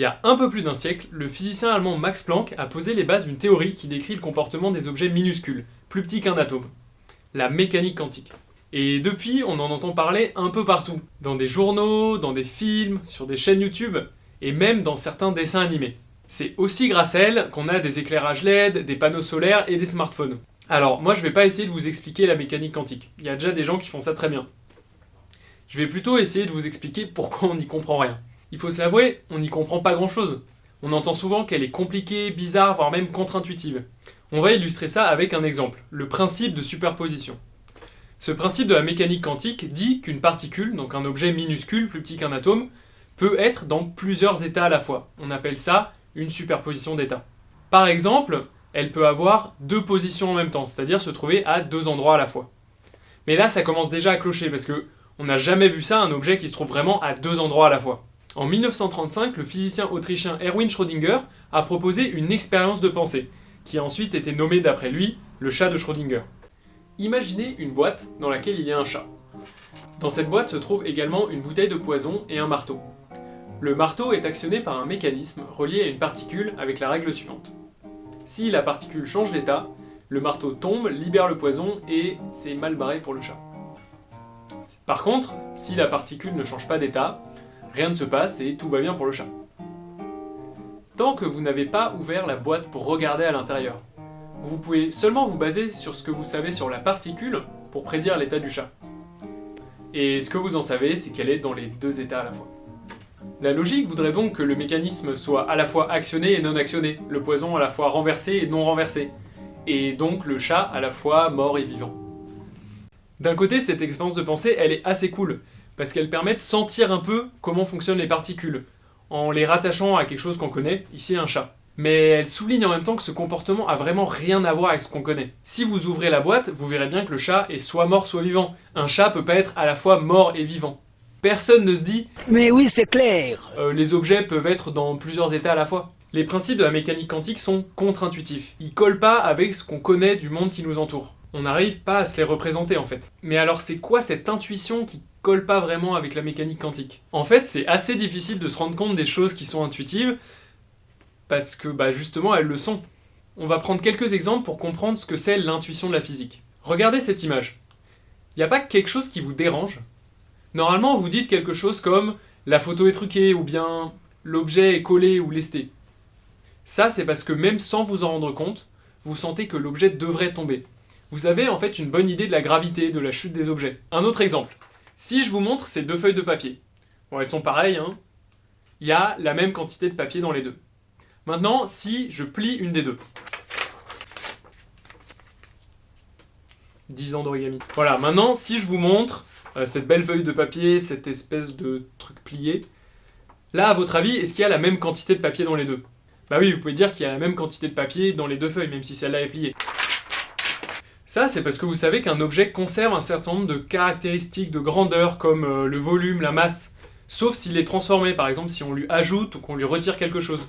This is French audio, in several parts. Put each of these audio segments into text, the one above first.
y a un peu plus d'un siècle, le physicien allemand Max Planck a posé les bases d'une théorie qui décrit le comportement des objets minuscules, plus petits qu'un atome. La mécanique quantique. Et depuis, on en entend parler un peu partout. Dans des journaux, dans des films, sur des chaînes YouTube, et même dans certains dessins animés. C'est aussi grâce à elle qu'on a des éclairages LED, des panneaux solaires et des smartphones. Alors, moi je vais pas essayer de vous expliquer la mécanique quantique. Il y a déjà des gens qui font ça très bien. Je vais plutôt essayer de vous expliquer pourquoi on n'y comprend rien. Il faut s'avouer, on n'y comprend pas grand chose. On entend souvent qu'elle est compliquée, bizarre, voire même contre-intuitive. On va illustrer ça avec un exemple, le principe de superposition. Ce principe de la mécanique quantique dit qu'une particule, donc un objet minuscule, plus petit qu'un atome, peut être dans plusieurs états à la fois. On appelle ça une superposition d'états. Par exemple, elle peut avoir deux positions en même temps, c'est-à-dire se trouver à deux endroits à la fois. Mais là, ça commence déjà à clocher, parce que on n'a jamais vu ça, un objet qui se trouve vraiment à deux endroits à la fois. En 1935, le physicien autrichien Erwin Schrödinger a proposé une expérience de pensée, qui a ensuite été nommée d'après lui le chat de Schrödinger. Imaginez une boîte dans laquelle il y a un chat. Dans cette boîte se trouve également une bouteille de poison et un marteau. Le marteau est actionné par un mécanisme relié à une particule avec la règle suivante. Si la particule change d'état, le marteau tombe, libère le poison et c'est mal barré pour le chat. Par contre, si la particule ne change pas d'état, rien ne se passe et tout va bien pour le chat. Tant que vous n'avez pas ouvert la boîte pour regarder à l'intérieur, vous pouvez seulement vous baser sur ce que vous savez sur la particule pour prédire l'état du chat. Et ce que vous en savez, c'est qu'elle est dans les deux états à la fois. La logique voudrait donc que le mécanisme soit à la fois actionné et non actionné, le poison à la fois renversé et non renversé, et donc le chat à la fois mort et vivant. D'un côté, cette expérience de pensée, elle est assez cool, parce qu'elle permet de sentir un peu comment fonctionnent les particules, en les rattachant à quelque chose qu'on connaît, ici un chat. Mais elle souligne en même temps que ce comportement a vraiment rien à voir avec ce qu'on connaît. Si vous ouvrez la boîte, vous verrez bien que le chat est soit mort soit vivant. Un chat peut pas être à la fois mort et vivant. Personne ne se dit « Mais oui, c'est clair euh, Les objets peuvent être dans plusieurs états à la fois. Les principes de la mécanique quantique sont contre-intuitifs. Ils collent pas avec ce qu'on connaît du monde qui nous entoure. On n'arrive pas à se les représenter en fait. Mais alors c'est quoi cette intuition qui colle pas vraiment avec la mécanique quantique En fait, c'est assez difficile de se rendre compte des choses qui sont intuitives, parce que bah, justement elles le sont. On va prendre quelques exemples pour comprendre ce que c'est l'intuition de la physique. Regardez cette image. Il n'y a pas quelque chose qui vous dérange Normalement, vous dites quelque chose comme « la photo est truquée » ou bien « l'objet est collé ou lesté ». Ça, c'est parce que même sans vous en rendre compte, vous sentez que l'objet devrait tomber. Vous avez en fait une bonne idée de la gravité, de la chute des objets. Un autre exemple. Si je vous montre ces deux feuilles de papier, bon, elles sont pareilles, hein, il y a la même quantité de papier dans les deux. Maintenant, si je plie une des deux, 10 ans d'origami. Voilà, maintenant, si je vous montre euh, cette belle feuille de papier, cette espèce de truc plié. Là, à votre avis, est-ce qu'il y a la même quantité de papier dans les deux? Bah oui, vous pouvez dire qu'il y a la même quantité de papier dans les deux feuilles, même si celle-là est pliée. Ça, c'est parce que vous savez qu'un objet conserve un certain nombre de caractéristiques de grandeur, comme euh, le volume, la masse, sauf s'il est transformé, par exemple si on lui ajoute ou qu'on lui retire quelque chose.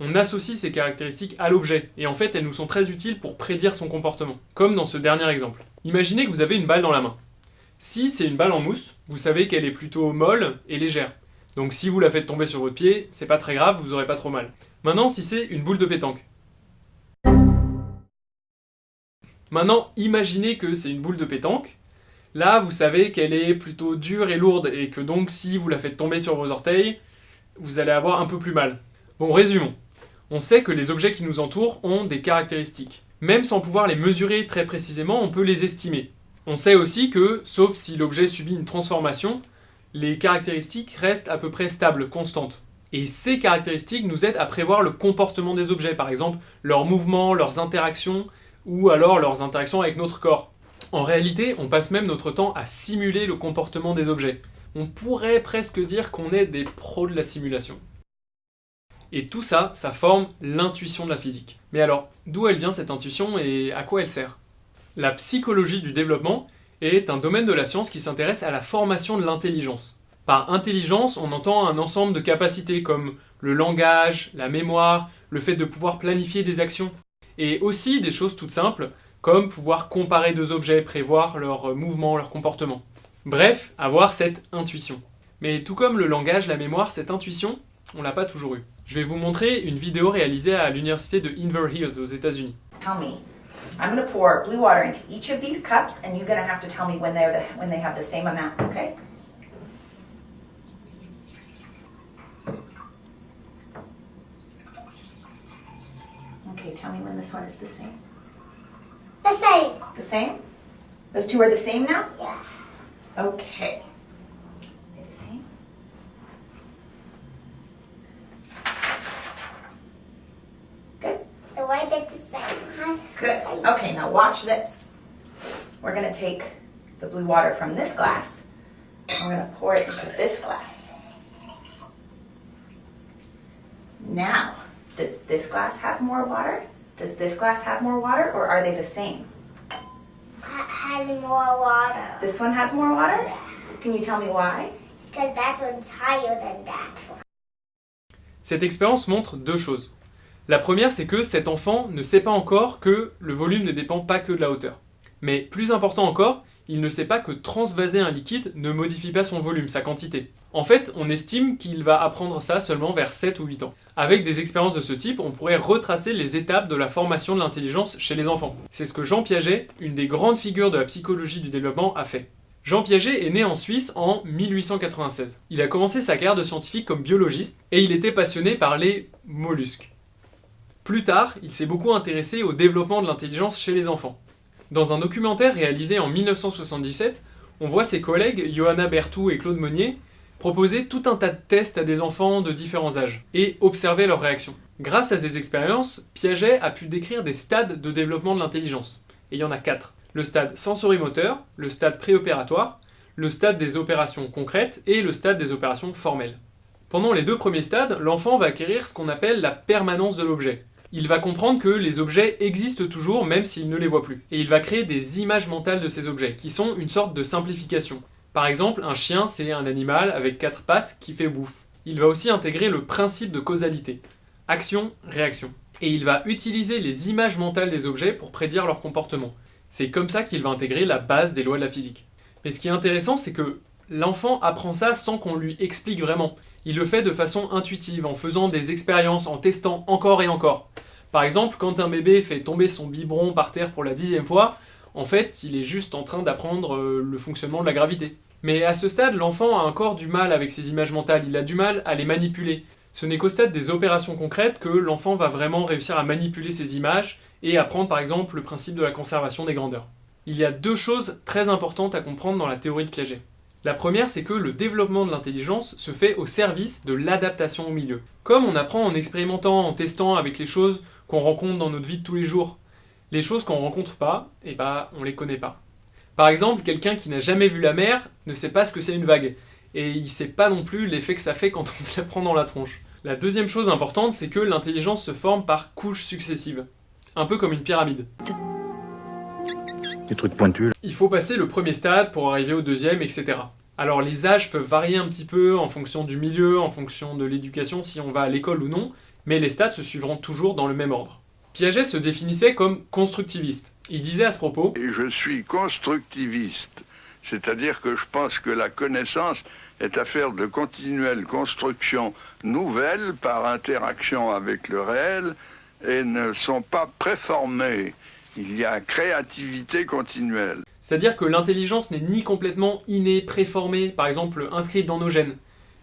On associe ces caractéristiques à l'objet, et en fait elles nous sont très utiles pour prédire son comportement, comme dans ce dernier exemple. Imaginez que vous avez une balle dans la main. Si c'est une balle en mousse, vous savez qu'elle est plutôt molle et légère. Donc si vous la faites tomber sur votre pied, c'est pas très grave, vous aurez pas trop mal. Maintenant, si c'est une boule de pétanque. Maintenant, imaginez que c'est une boule de pétanque. Là, vous savez qu'elle est plutôt dure et lourde, et que donc si vous la faites tomber sur vos orteils, vous allez avoir un peu plus mal. Bon, résumons. On sait que les objets qui nous entourent ont des caractéristiques. Même sans pouvoir les mesurer très précisément, on peut les estimer. On sait aussi que, sauf si l'objet subit une transformation, les caractéristiques restent à peu près stables, constantes. Et ces caractéristiques nous aident à prévoir le comportement des objets, par exemple leurs mouvements, leurs interactions, ou alors leurs interactions avec notre corps. En réalité, on passe même notre temps à simuler le comportement des objets. On pourrait presque dire qu'on est des pros de la simulation. Et tout ça, ça forme l'intuition de la physique. Mais alors, d'où elle vient cette intuition et à quoi elle sert? La psychologie du développement est un domaine de la science qui s'intéresse à la formation de l'intelligence. Par intelligence, on entend un ensemble de capacités comme le langage, la mémoire, le fait de pouvoir planifier des actions, et aussi des choses toutes simples, comme pouvoir comparer deux objets, prévoir leurs mouvements, leurs comportements. Bref, avoir cette intuition. Mais tout comme le langage, la mémoire, cette intuition, On l'a pas toujours eu. Je vais vous montrer une vidéo réalisée à l'université de Inver Hills aux États-Unis. Tell me. I'm going pour blue water into each of these cups, and you're going have to tell me when they're the, when they have the same amount. Okay? Tell me when this one is the same. The same. The same? Those two are the same now? Yeah. Okay. They're the same. Good. The way the same. huh? Good. Okay, now watch this. We're gonna take the blue water from this glass and we're gonna pour it into this glass. Now, does this glass have more water? Does this glass have more water or are they the same? Ha- Has more water. This one has more water? Can you tell me why? Because that one's higher than that one. Cette expérience montre deux choses. La première, c'est que cet enfant ne sait pas encore que le volume ne dépend pas que de la hauteur. Mais plus important encore, il ne sait pas que transvaser un liquide ne modifie pas son volume, sa quantité. En fait, on estime qu'il va apprendre ça seulement vers 7 ou 8 ans. Avec des expériences de ce type, on pourrait retracer les étapes de la formation de l'intelligence chez les enfants. C'est ce que Jean Piaget, une des grandes figures de la psychologie du développement, a fait. Jean Piaget est né en Suisse en 1896. Il a commencé sa carrière de scientifique comme biologiste et il était passionné par les mollusques. Plus tard, il s'est beaucoup intéressé au développement de l'intelligence chez les enfants. Dans un documentaire réalisé en 1977, on voit ses collègues Johanna Bertou et Claude Monnier proposer tout un tas de tests à des enfants de différents âges et observer leurs réactions. Grâce à ces expériences, Piaget a pu décrire des stades de développement de l'intelligence. Il y en a quatre. Le stade sensorimoteur, le stade préopératoire, le stade des opérations concrètes et le stade des opérations formelles. Pendant les deux premiers stades, l'enfant va acquérir ce qu'on appelle la permanence de l'objet. Il va comprendre que les objets existent toujours même s'il ne les voit plus. Et il va créer des images mentales de ces objets, qui sont une sorte de simplification. Par exemple, un chien, c'est un animal avec quatre pattes qui fait bouffe. Il va aussi intégrer le principe de causalité. Action, réaction. Et il va utiliser les images mentales des objets pour prédire leur comportement. C'est comme ça qu'il va intégrer la base des lois de la physique. Mais ce qui est intéressant, c'est que l'enfant apprend ça sans qu'on lui explique vraiment. Il le fait de façon intuitive, en faisant des expériences, en testant encore et encore. Par exemple, quand un bébé fait tomber son biberon par terre pour la dixième fois, en fait, il est juste en train d'apprendre euh, le fonctionnement de la gravité. Mais à ce stade, l'enfant a encore du mal avec ses images mentales, il a du mal à les manipuler. Ce n'est qu'au stade des opérations concrètes que l'enfant va vraiment réussir à manipuler ces images et apprendre par exemple le principe de la conservation des grandeurs. Il y a deux choses très importantes à comprendre dans la théorie de Piaget. La première, c'est que le développement de l'intelligence se fait au service de l'adaptation au milieu. Comme on apprend en expérimentant, en testant avec les choses qu'on rencontre dans notre vie de tous les jours. Les choses qu'on rencontre pas, et bah on les connaît pas. Par exemple, quelqu'un qui n'a jamais vu la mer ne sait pas ce que c'est une vague, et il sait pas non plus l'effet que ça fait quand on se la prend dans la tronche. La deuxième chose importante, c'est que l'intelligence se forme par couches successives, un peu comme une pyramide. Des trucs pointus. Il faut passer le premier stade pour arriver au deuxième, etc. Alors les âges peuvent varier un petit peu en fonction du milieu, en fonction de l'éducation, si on va à l'école ou non, mais les stades se suivront toujours dans le même ordre. Piaget se définissait comme constructiviste. Il disait à ce propos Et je suis constructiviste, c'est-à-dire que je pense que la connaissance est affaire de continuelle construction nouvelle par interaction avec le réel et ne sont pas préformées. Il y a créativité continuelle. C'est-à-dire que l'intelligence n'est ni complètement innée, préformée, par exemple inscrite dans nos gènes,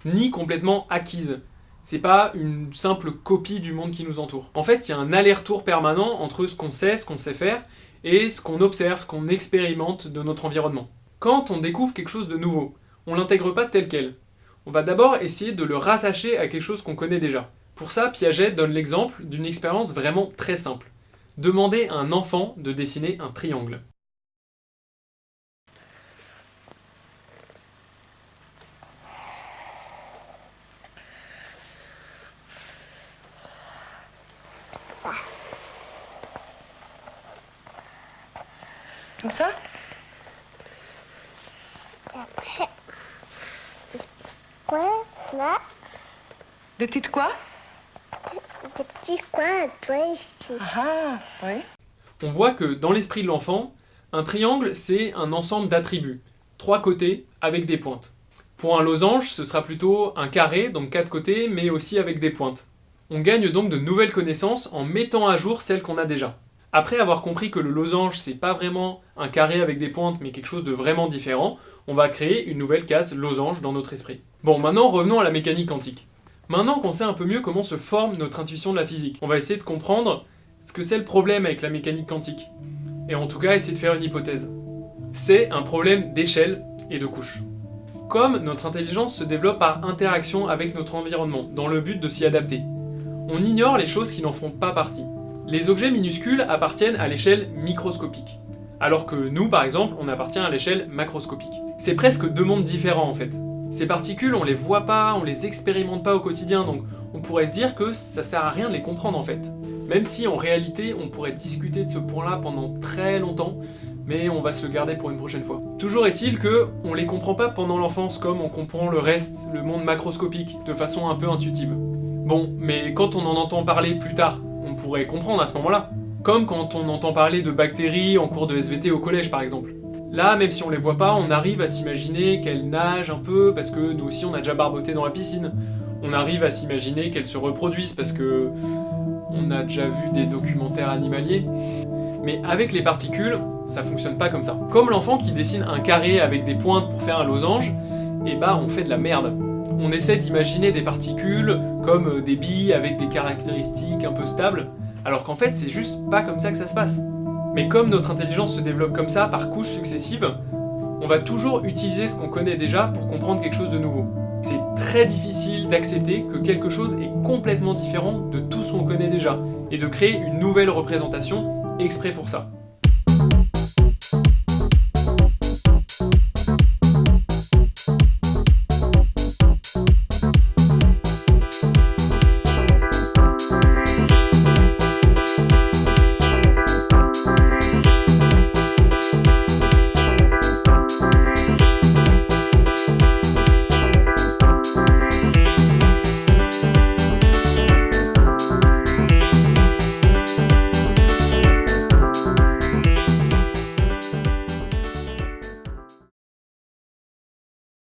ni complètement acquise. C'est pas une simple copie du monde qui nous entoure. En fait, il y a un aller-retour permanent entre ce qu'on sait, ce qu'on sait faire, et ce qu'on observe, ce qu'on expérimente de notre environnement. Quand on découvre quelque chose de nouveau, on l'intègre pas tel quel. On va d'abord essayer de le rattacher à quelque chose qu'on connaît déjà. Pour ça, Piaget donne l'exemple d'une expérience vraiment très simple. Demander à un enfant de dessiner un triangle. Comme ça Après, là, Des petites quoi? Des petits coins, toi, ici. Ah, oui. On voit que dans l'esprit de l'enfant, un triangle, c'est un ensemble d'attributs, trois côtés avec des pointes. Pour un losange, ce sera plutôt un carré, donc quatre côtés, mais aussi avec des pointes. On gagne donc de nouvelles connaissances en mettant à jour celles qu'on a déjà. Après avoir compris que le losange, c'est pas vraiment un carré avec des pointes, mais quelque chose de vraiment différent, on va créer une nouvelle case losange dans notre esprit. Bon, maintenant revenons à la mécanique quantique. Maintenant qu'on sait un peu mieux comment se forme notre intuition de la physique, on va essayer de comprendre ce que c'est le problème avec la mécanique quantique. Et en tout cas, essayer de faire une hypothèse. C'est un problème d'échelle et de couche. Comme notre intelligence se développe par interaction avec notre environnement, dans le but de s'y adapter, on ignore les choses qui n'en font pas partie. Les objets minuscules appartiennent à l'échelle microscopique, alors que nous, par exemple, on appartient à l'échelle macroscopique. C'est presque deux mondes différents en fait. Ces particules, on les voit pas, on les expérimente pas au quotidien, donc on pourrait se dire que ça sert à rien de les comprendre en fait. Même si en réalité, on pourrait discuter de ce point-là pendant très longtemps, mais on va se le garder pour une prochaine fois. Toujours est-il que on les comprend pas pendant l'enfance comme on comprend le reste, le monde macroscopique, de façon un peu intuitive. Bon, mais quand on en entend parler plus tard, on pourrait comprendre à ce moment-là. Comme quand on entend parler de bactéries en cours de SVT au collège par exemple. Là, même si on les voit pas, on arrive à s'imaginer qu'elles nagent un peu parce que nous aussi on a déjà barboté dans la piscine. On arrive à s'imaginer qu'elles se reproduisent parce que on a déjà vu des documentaires animaliers. Mais avec les particules, ça fonctionne pas comme ça. Comme l'enfant qui dessine un carré avec des pointes pour faire un losange, et bah on fait de la merde. On essaie d'imaginer des particules comme des billes avec des caractéristiques un peu stables, alors qu'en fait c'est juste pas comme ça que ça se passe. Mais comme notre intelligence se développe comme ça, par couches successives, on va toujours utiliser ce qu'on connaît déjà pour comprendre quelque chose de nouveau. C'est très difficile d'accepter que quelque chose est complètement différent de tout ce qu'on connaît déjà, et de créer une nouvelle représentation exprès pour ça.